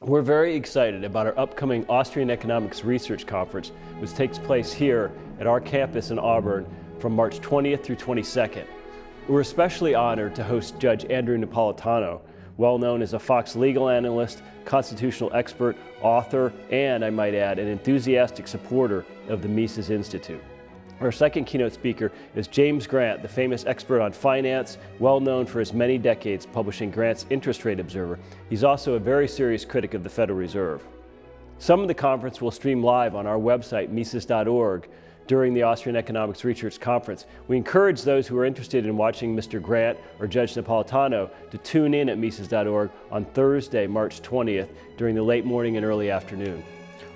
We're very excited about our upcoming Austrian Economics Research Conference, which takes place here at our campus in Auburn from March 20th through 22nd. We're especially honored to host Judge Andrew Napolitano, well known as a Fox legal analyst, constitutional expert, author, and, I might add, an enthusiastic supporter of the Mises Institute. Our second keynote speaker is James Grant, the famous expert on finance, well known for his many decades publishing Grant's Interest Rate Observer. He's also a very serious critic of the Federal Reserve. Some of the conference will stream live on our website, Mises.org, during the Austrian Economics Research Conference. We encourage those who are interested in watching Mr. Grant or Judge Napolitano to tune in at Mises.org on Thursday, March 20th during the late morning and early afternoon.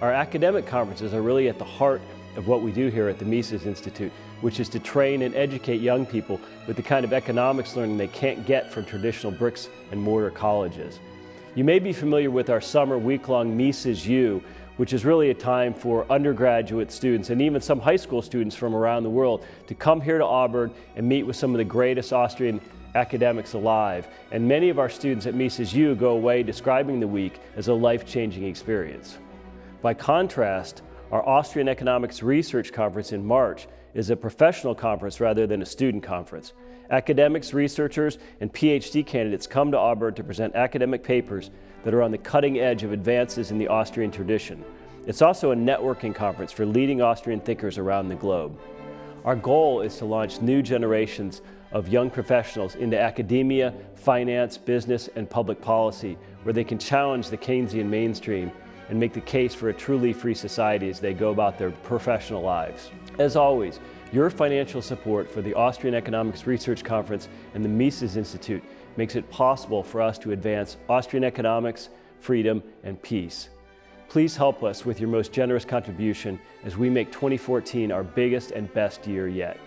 Our academic conferences are really at the heart of what we do here at the Mises Institute, which is to train and educate young people with the kind of economics learning they can't get from traditional bricks and mortar colleges. You may be familiar with our summer week-long Mises U, which is really a time for undergraduate students and even some high school students from around the world to come here to Auburn and meet with some of the greatest Austrian academics alive. And many of our students at Mises U go away describing the week as a life-changing experience. By contrast, our Austrian Economics Research Conference in March is a professional conference rather than a student conference. Academics, researchers, and PhD candidates come to Auburn to present academic papers that are on the cutting edge of advances in the Austrian tradition. It's also a networking conference for leading Austrian thinkers around the globe. Our goal is to launch new generations of young professionals into academia, finance, business, and public policy, where they can challenge the Keynesian mainstream and make the case for a truly free society as they go about their professional lives. As always, your financial support for the Austrian Economics Research Conference and the Mises Institute makes it possible for us to advance Austrian economics, freedom, and peace. Please help us with your most generous contribution as we make 2014 our biggest and best year yet.